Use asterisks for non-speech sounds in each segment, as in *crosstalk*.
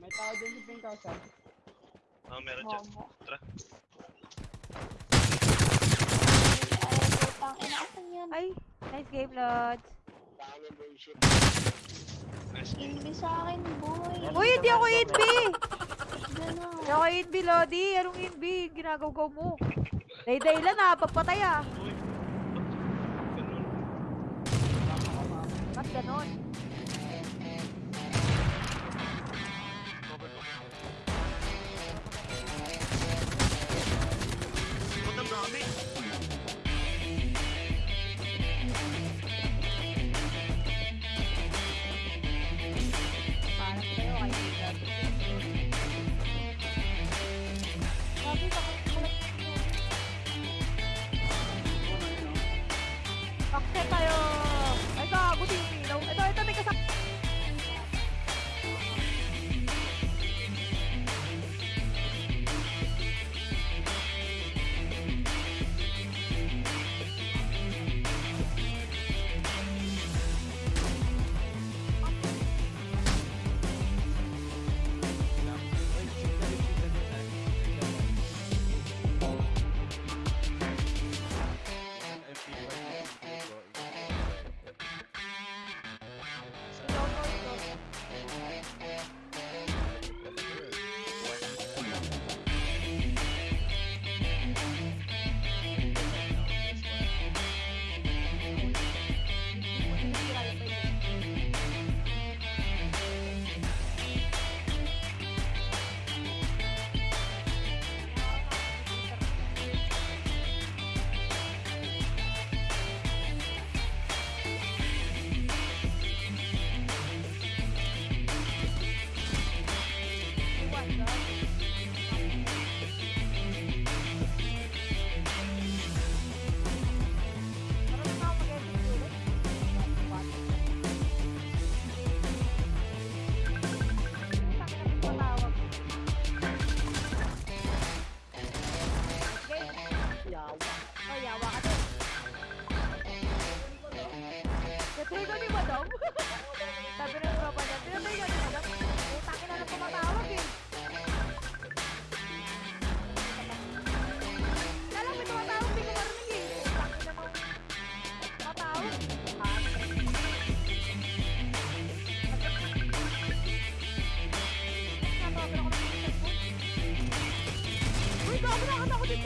May tao din sa pink house, ah. Oh, meron dyan. Tara. Ay, putang ina. Asan yun? Ay, nice game, Lods. Hindi sa akin, boy. Uy, hindi ako! Gano'n. Hindi ako inbi, Lodi. Anong inbi? Ginagaw mo. Day-day lang ha, papatay ah. Ba't ganon?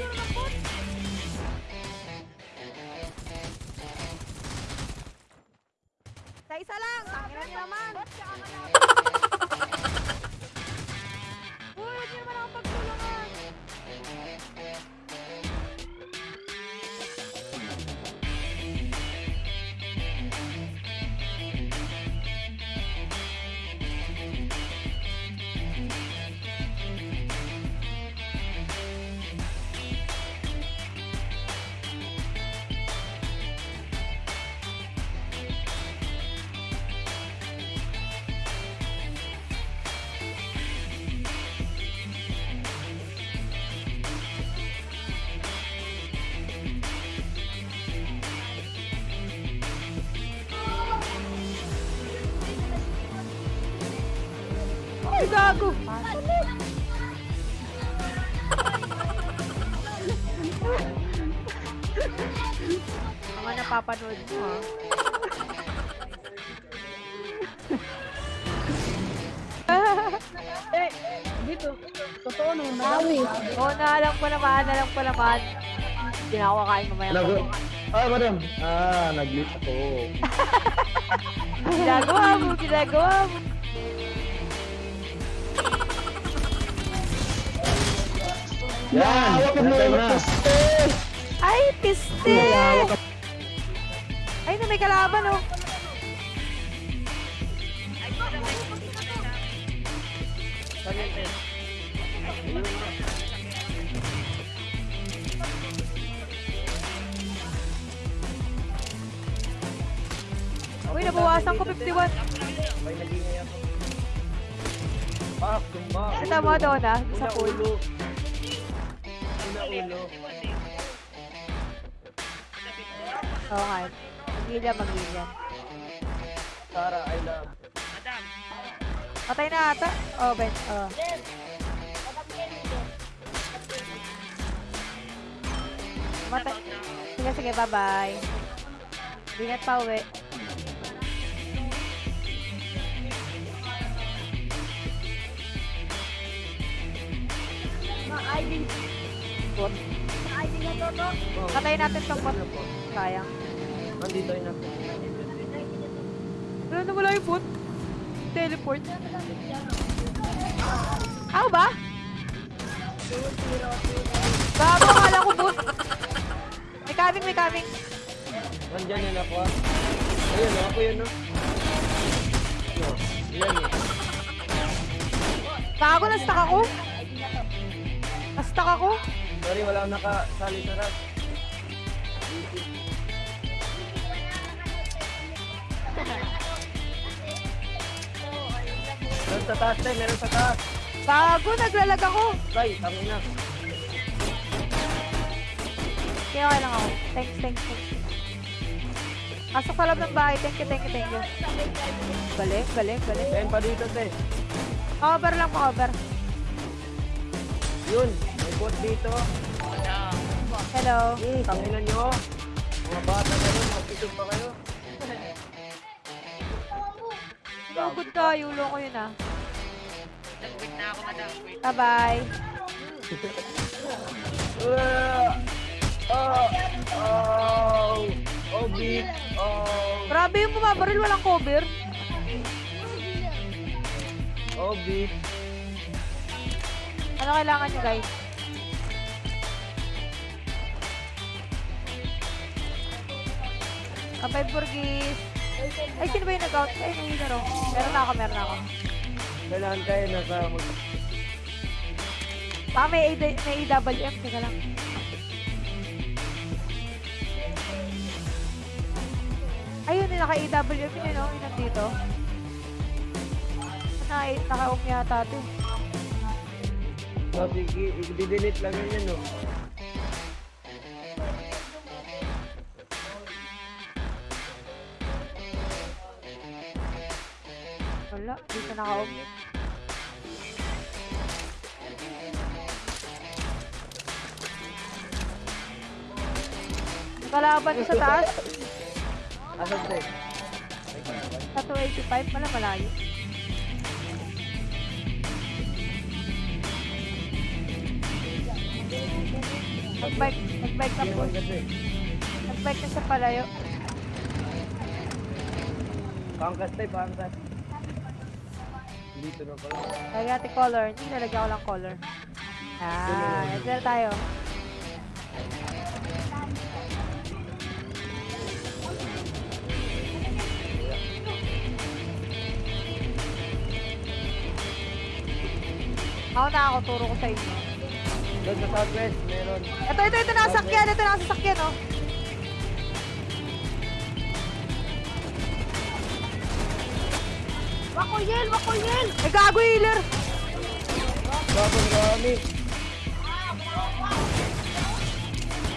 Ng phone. Sa isa lang! Tangina niyo naman! *laughs* gago! Mga napapanood mo? *laughs* Eh, dito. Totoo no, nagawi. Oo, naalam ko naman, alam ko naman. Hindi na ako kakain mamaya. Nag ah, madam. Ah, nag-lit ako. *laughs* Ginagawa mo, ginagawa mo. Yan! Hawak mo na. na. Ay, piste! Ay, na may kalaban, oh. Uy, nabawasan ko 51. May nagingay ako. Pak, tumbak. Kita mo doon, ah, sa pool. Ulo. Nga. Magilya, magilya. Sara, I love. Patay na ata. Oh, Ben. Oh. Matay. Sige, sige, bye-bye. Ingat pa uwi. Bot. Patayin natin tong bot. Sayang. Nandito yun. Ano na wala yung bot? Teleport. Ako ba? Gago, akala ko bot. May coming, may coming. Nandyan yun ako ah. Ayun, ako yun, no? No, yan eh. Gago, na-stuck ako. Na-stuck ako. Sorry, wala akong nakasali sa rap. Meron sa taas, tay. Meron sa taas. Gago, naglalag ako. Tay, tangin na. Kaya okay lang ako. Thanks, thanks, thanks. Pasok sa loob ng bahay. Thank you, thank you, thank you. Balik, balik, balik. Ayan pa dito, tay. Cover lang, cover. Yun, bot dito. Hello. Hmm, tanginan nyo. Mga bata na yun, magpitig pa kayo. Lugod ka, yulo ko yun ah. Wait na ako, madam. Bye-bye. Oh, oh, oh, beat, oh, Grabe yung bumabaril, walang cover. oh, beat. Ano kailangan nyo, guys? Kapay Burgis. Ay, sino ba yung nag-out? Ay, winner oh. Meron na ako, meron na ako. Kailangan kayo nasa mag... Baka may, AD, may AWM. Teka lang. Ayun, yung naka-AWM yun, yun, oh, yun nandito. Naka, naka-off yata ito. Oh, sige, i-delete lang yun, no? Wala, dito naka-off. Kalaban sa taas, Asan tayo? sa 285, wala malayo. Nag-bike, nag-bike na po. Nag-bike na sa palayo. Pangkas tayo, pangkas. Dito na pala. Lagyan natin color. Hindi, nalagyan ko lang color. Ah, ito na tayo. Ako na ako, turo ko sa inyo. Doon sa southwest, meron. Ito, ito, ito, nakasakyan. Ito, nakasakyan, oh. Wakoyel, wakoyel! May gago, healer. Bago, marami.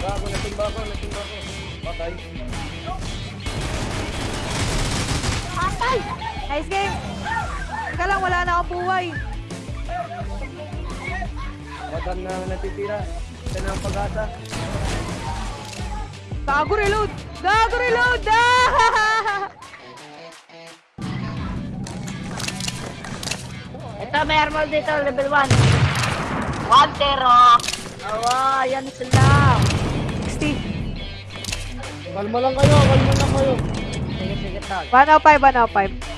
Bago, natimba ko, natimba ko. Patay. Atay! Nice game. Teka lang, wala na akong buhay. Patang na natitira. Ito na ang pag-asa. Gago reload! Gago reload! Ah! *laughs* Ito, may armor dito, level 1. 1-0. Awa, yan sila. 60. Kalma lang kayo, kalma lang kayo. Sige, sige, tag. 105, 105.